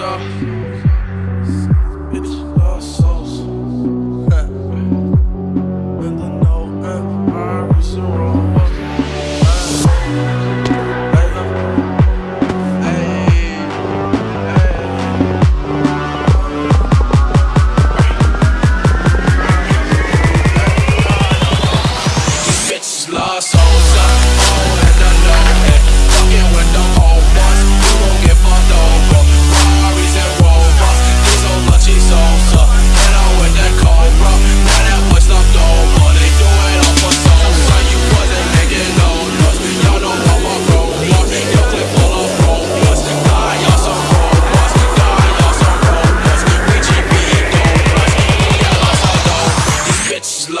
off. Bitch.